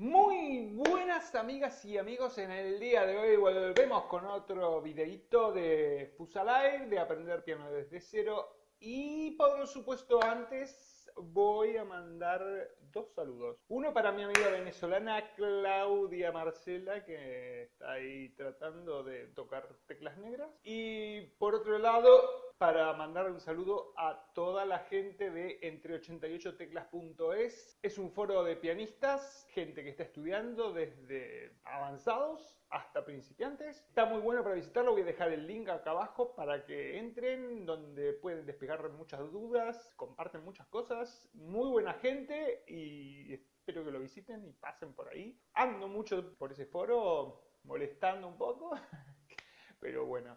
Muy buenas amigas y amigos, en el día de hoy volvemos con otro videito de Fusalive, de aprender piano desde cero y por supuesto antes voy a mandar dos saludos. Uno para mi amiga venezolana Claudia Marcela que está ahí tratando de tocar teclas negras y por otro lado para mandar un saludo a toda la gente de entre88teclas.es. Es un foro de pianistas, gente que está estudiando desde avanzados hasta principiantes. Está muy bueno para visitarlo, voy a dejar el link acá abajo para que entren, donde pueden despejar muchas dudas, comparten muchas cosas. Muy buena gente y espero que lo visiten y pasen por ahí. Ando mucho por ese foro, molestando un poco, pero bueno.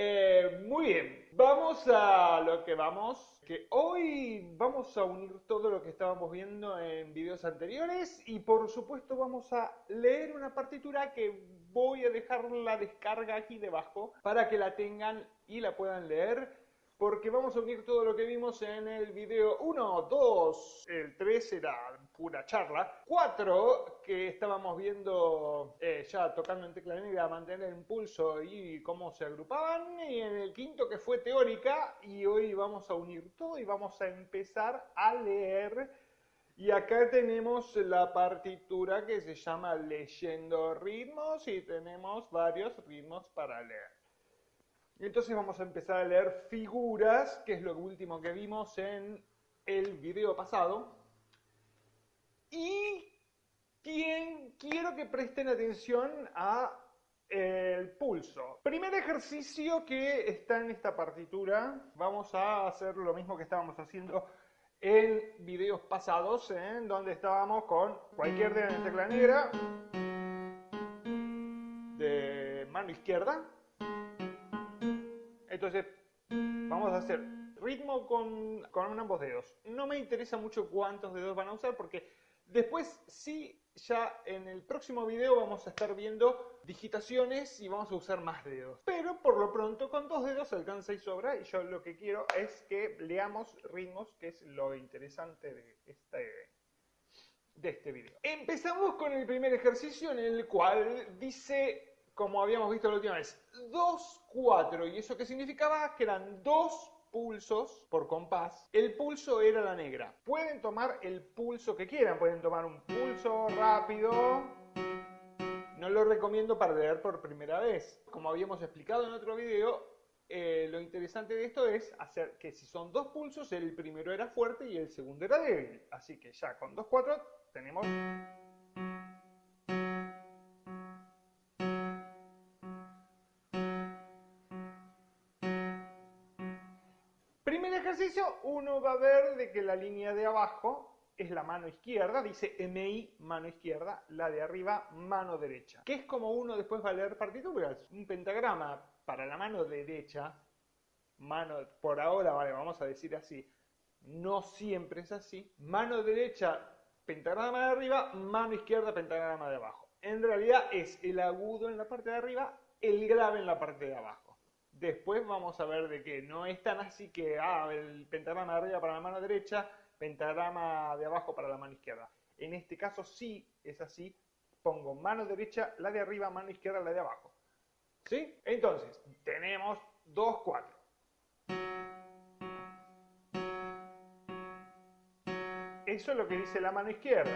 Eh, muy bien, vamos a lo que vamos, que hoy vamos a unir todo lo que estábamos viendo en videos anteriores y por supuesto vamos a leer una partitura que voy a dejar la descarga aquí debajo para que la tengan y la puedan leer porque vamos a unir todo lo que vimos en el video 1, 2, el 3 era pura charla, 4 que estábamos viendo eh, ya tocando en tecla negra, mantener el pulso y cómo se agrupaban, y en el quinto que fue teórica, y hoy vamos a unir todo y vamos a empezar a leer. Y acá tenemos la partitura que se llama Leyendo ritmos y tenemos varios ritmos para leer. Entonces vamos a empezar a leer figuras, que es lo último que vimos en el video pasado. Y quiero que presten atención a el pulso. Primer ejercicio que está en esta partitura, vamos a hacer lo mismo que estábamos haciendo en videos pasados, ¿eh? donde estábamos con cualquier dedo en tecla negra de mano izquierda entonces, vamos a hacer ritmo con, con ambos dedos. No me interesa mucho cuántos dedos van a usar porque después sí, ya en el próximo video vamos a estar viendo digitaciones y vamos a usar más dedos. Pero por lo pronto con dos dedos alcanza y sobra y yo lo que quiero es que leamos ritmos, que es lo interesante de este, de este video. Empezamos con el primer ejercicio en el cual dice como habíamos visto la última vez, 2, 4. ¿Y eso qué significaba? Que eran dos pulsos por compás. El pulso era la negra. Pueden tomar el pulso que quieran. Pueden tomar un pulso rápido. No lo recomiendo para leer por primera vez. Como habíamos explicado en otro video, eh, lo interesante de esto es hacer que si son dos pulsos, el primero era fuerte y el segundo era débil. Así que ya con 2, 4 tenemos uno va a ver de que la línea de abajo es la mano izquierda, dice MI, mano izquierda, la de arriba, mano derecha. Que es como uno después va a leer partituras. Un pentagrama para la mano derecha, mano, por ahora, vale, vamos a decir así, no siempre es así. Mano derecha, pentagrama de arriba, mano izquierda, pentagrama de abajo. En realidad es el agudo en la parte de arriba, el grave en la parte de abajo. Después vamos a ver de que no es tan así que, ah, el pentagrama de arriba para la mano derecha, pentagrama de abajo para la mano izquierda. En este caso sí es así, pongo mano derecha, la de arriba, mano izquierda, la de abajo. ¿Sí? Entonces, tenemos 2, 4. Eso es lo que dice la mano izquierda.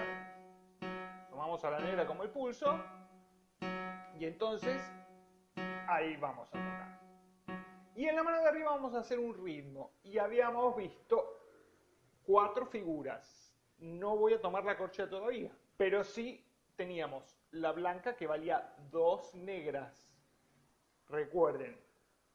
Tomamos a la negra como el pulso y entonces ahí vamos a tocar. Y en la mano de arriba vamos a hacer un ritmo. Y habíamos visto cuatro figuras. No voy a tomar la corchea todavía. Pero sí teníamos la blanca que valía dos negras. Recuerden,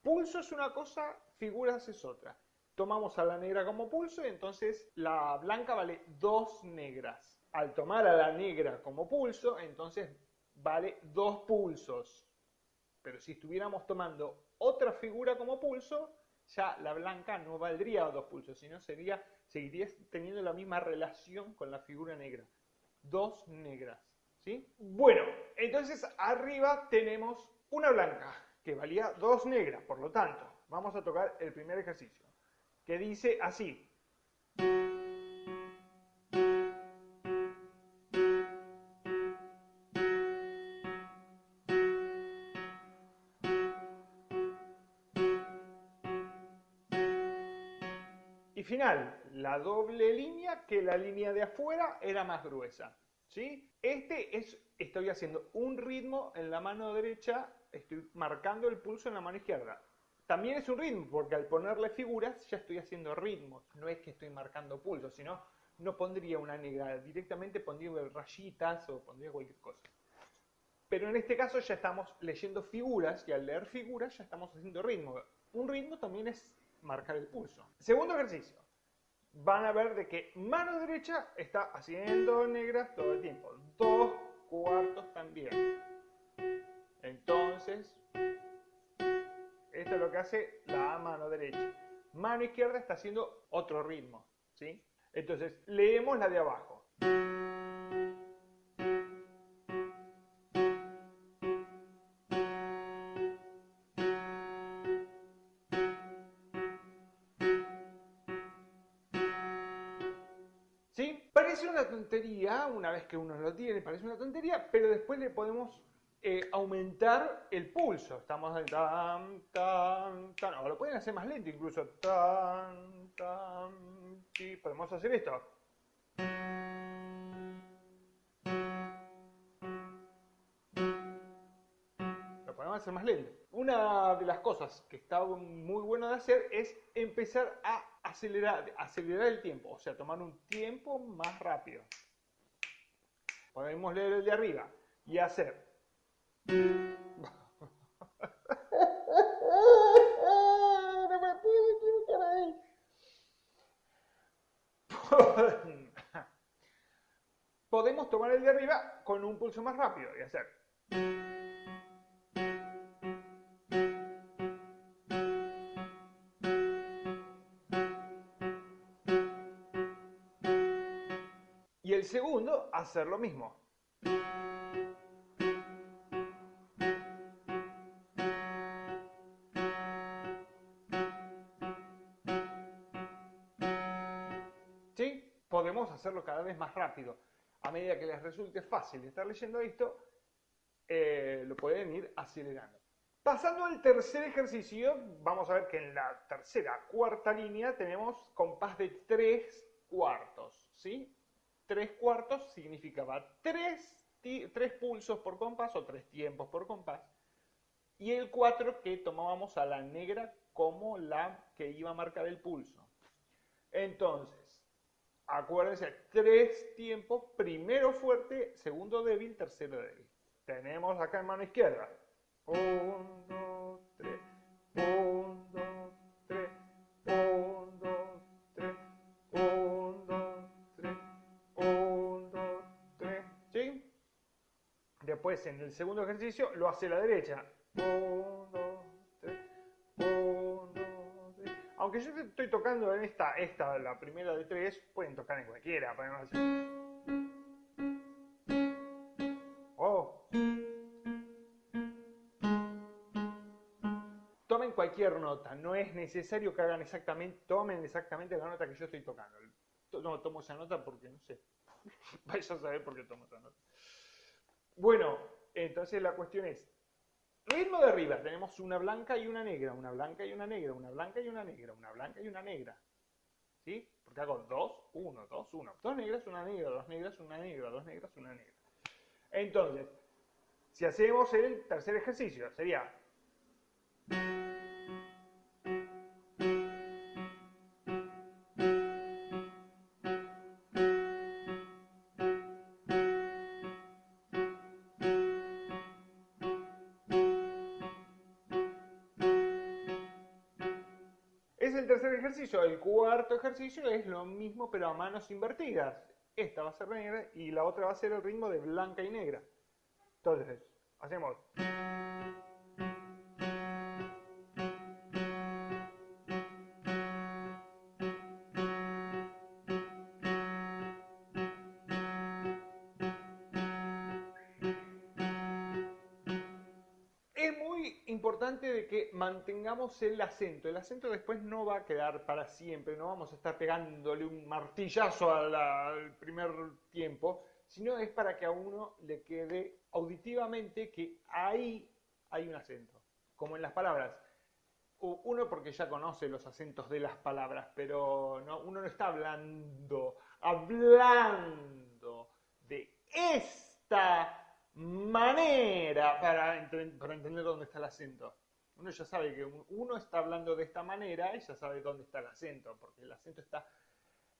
pulso es una cosa, figuras es otra. Tomamos a la negra como pulso y entonces la blanca vale dos negras. Al tomar a la negra como pulso, entonces vale dos pulsos. Pero si estuviéramos tomando otra figura como pulso, ya la blanca no valdría dos pulsos, sino sería, seguiría teniendo la misma relación con la figura negra. Dos negras. ¿sí? Bueno, entonces arriba tenemos una blanca que valía dos negras, por lo tanto, vamos a tocar el primer ejercicio, que dice así. La doble línea que la línea de afuera era más gruesa. ¿sí? Este es, estoy haciendo un ritmo en la mano derecha, estoy marcando el pulso en la mano izquierda. También es un ritmo, porque al ponerle figuras ya estoy haciendo ritmos. No es que estoy marcando pulso, sino no pondría una negra, directamente pondría rayitas o pondría cualquier cosa. Pero en este caso ya estamos leyendo figuras y al leer figuras ya estamos haciendo ritmo. Un ritmo también es marcar el pulso. Segundo ejercicio. Van a ver de que mano derecha está haciendo negras todo el tiempo. Dos cuartos también. Entonces, esto es lo que hace la mano derecha. Mano izquierda está haciendo otro ritmo. ¿sí? Entonces, leemos la de abajo. Una vez que uno lo tiene, parece una tontería, pero después le podemos eh, aumentar el pulso. Estamos en tan, tan, tan, o lo pueden hacer más lento incluso. Tan, tan, sí, podemos hacer esto. Lo podemos hacer más lento. Una de las cosas que está muy bueno de hacer es empezar a acelerar, acelerar el tiempo, o sea, tomar un tiempo más rápido. Podemos leer el de arriba y hacer. No me puedo equivocar ahí. Podemos tomar el de arriba con un pulso más rápido y hacer. Segundo, hacer lo mismo. ¿Sí? Podemos hacerlo cada vez más rápido. A medida que les resulte fácil estar leyendo esto, eh, lo pueden ir acelerando. Pasando al tercer ejercicio, vamos a ver que en la tercera, cuarta línea tenemos compás de tres cuartos, ¿sí? Tres cuartos significaba tres, tres pulsos por compás o tres tiempos por compás. Y el cuatro que tomábamos a la negra como la que iba a marcar el pulso. Entonces, acuérdense, tres tiempos, primero fuerte, segundo débil, tercero débil. Tenemos acá en mano izquierda. Un, dos, tres. En el segundo ejercicio, lo hace la derecha. Aunque yo estoy tocando en esta, esta, la primera de tres, pueden tocar en cualquiera. Podemos hacer... Oh. Tomen cualquier nota, no es necesario que hagan exactamente, tomen exactamente la nota que yo estoy tocando. No tomo esa nota porque no sé. Vais a saber por qué tomo esa nota. Bueno, entonces la cuestión es, ritmo de arriba, tenemos una blanca y una negra, una blanca y una negra, una blanca y una negra, una blanca y una negra. ¿Sí? Porque hago dos, uno, dos, uno. Dos negras, una negra, dos negras, una negra, dos negras, una negra. Entonces, si hacemos el tercer ejercicio, sería... El cuarto ejercicio es lo mismo pero a manos invertidas. Esta va a ser negra y la otra va a ser el ritmo de blanca y negra. Entonces, hacemos... de que mantengamos el acento. El acento después no va a quedar para siempre, no vamos a estar pegándole un martillazo al primer tiempo, sino es para que a uno le quede auditivamente que ahí hay un acento, como en las palabras. Uno porque ya conoce los acentos de las palabras, pero no, uno no está hablando, hablando de esta manera para, para entender dónde está el acento. Uno ya sabe que uno está hablando de esta manera y ya sabe dónde está el acento, porque el acento está,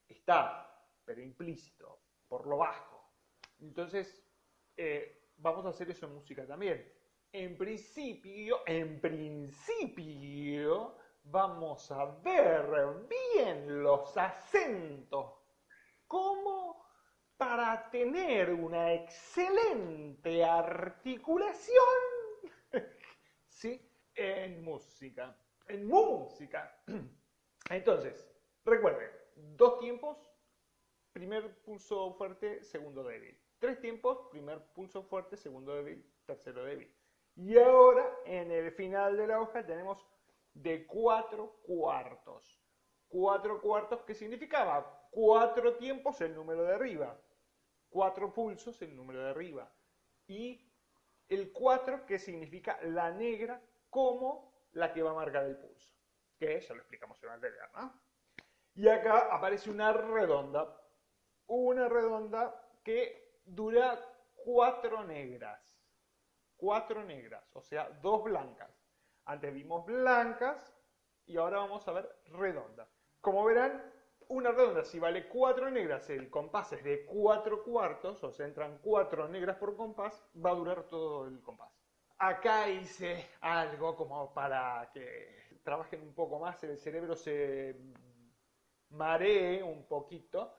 está pero implícito, por lo bajo. Entonces, eh, vamos a hacer eso en música también. En principio, en principio, vamos a ver bien los acentos como para tener una excelente articulación ¿sí? en música. En música. Entonces, recuerden, dos tiempos, primer pulso fuerte, segundo débil. Tres tiempos, primer pulso fuerte, segundo débil, tercero débil. Y ahora, en el final de la hoja, tenemos de cuatro cuartos. Cuatro cuartos, ¿qué significaba? Cuatro tiempos el número de arriba. Cuatro pulsos el número de arriba. Y el cuatro, que significa la negra como la que va a marcar el pulso. Que ya lo explicamos en anterior, ¿no? Y acá aparece una redonda. Una redonda que dura cuatro negras cuatro negras, o sea, dos blancas. Antes vimos blancas y ahora vamos a ver redonda. Como verán, una redonda, si vale cuatro negras, el compás es de cuatro cuartos, o sea, entran cuatro negras por compás, va a durar todo el compás. Acá hice algo como para que trabajen un poco más, el cerebro se maree un poquito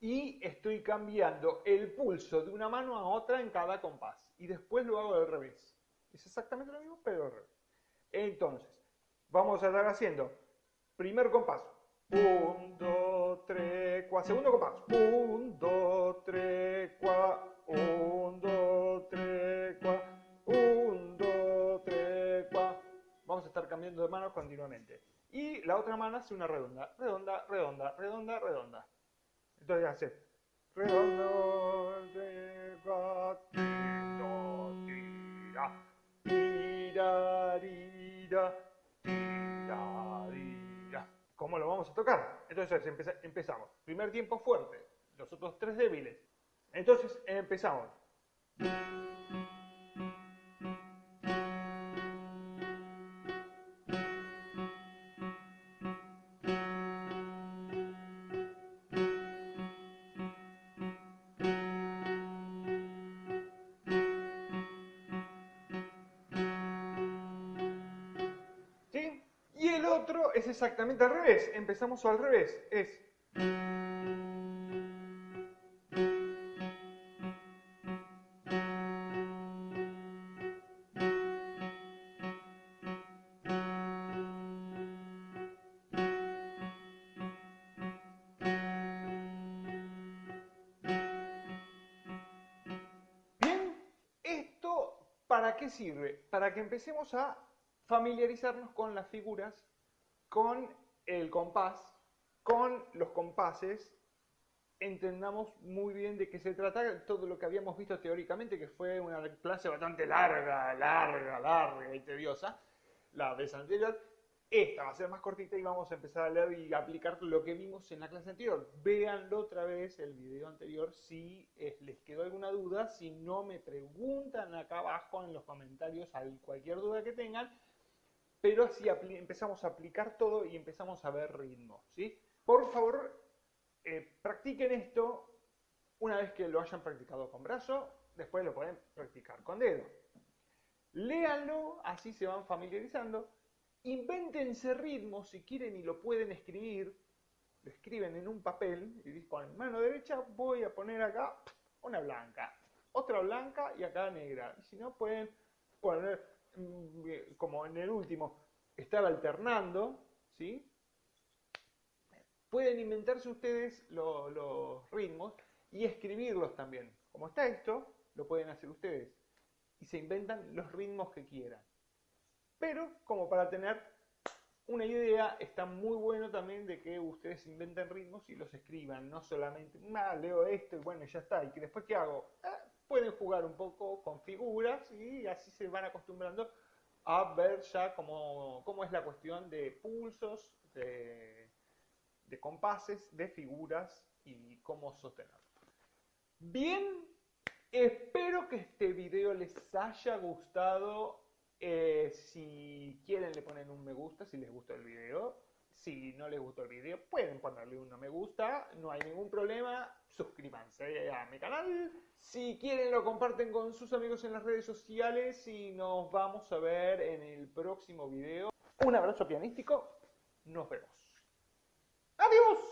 y estoy cambiando el pulso de una mano a otra en cada compás y después lo hago al revés. Es exactamente lo mismo, pero al revés. Entonces, vamos a estar haciendo primer compás. 1, 2, 3, 4. Segundo compás. 1, 2, 3, 4. 1, 2, 3, 4. 1, 2, 3, 4. Vamos a estar cambiando de mano continuamente. Y la otra mano hace una redonda. Redonda, redonda, redonda, redonda. Entonces hace redondo, ¿Cómo lo vamos a tocar? Entonces empezamos. Primer tiempo fuerte, los otros tres débiles. Entonces empezamos. Exactamente al revés. Empezamos al revés. Es... Bien, esto ¿para qué sirve? Para que empecemos a familiarizarnos con las figuras con el compás, con los compases, entendamos muy bien de qué se trata todo lo que habíamos visto teóricamente, que fue una clase bastante larga, larga, larga y tediosa, la vez anterior. Esta va a ser más cortita y vamos a empezar a leer y aplicar lo que vimos en la clase anterior. Véanlo otra vez, el video anterior, si les quedó alguna duda. Si no, me preguntan acá abajo en los comentarios cualquier duda que tengan pero así empezamos a aplicar todo y empezamos a ver ritmos, ¿sí? Por favor, eh, practiquen esto una vez que lo hayan practicado con brazo, después lo pueden practicar con dedo. Léanlo, así se van familiarizando. Invéntense ritmos si quieren y lo pueden escribir. Lo escriben en un papel y ponen mano derecha, voy a poner acá una blanca, otra blanca y acá negra. Si no, pueden poner como en el último, estar alternando, ¿sí? Pueden inventarse ustedes los ritmos y escribirlos también. Como está esto, lo pueden hacer ustedes. Y se inventan los ritmos que quieran. Pero como para tener una idea, está muy bueno también de que ustedes inventen ritmos y los escriban. No solamente, ah, leo esto y bueno, ya está. Y que después, ¿qué hago? Ah, pueden jugar un poco con figuras y así se van acostumbrando a ver ya cómo, cómo es la cuestión de pulsos, de, compases, de figuras y cómo sostenerlo. Bien, espero que este video les haya gustado. Eh, si quieren le ponen un me gusta si les gustó el video. Si no les gustó el video, pueden ponerle un no me gusta, no hay ningún problema. Suscríbanse a mi canal. Si quieren, lo comparten con sus amigos en las redes sociales y nos vamos a ver en el próximo video. Un abrazo pianístico. Nos vemos. ¡Adiós!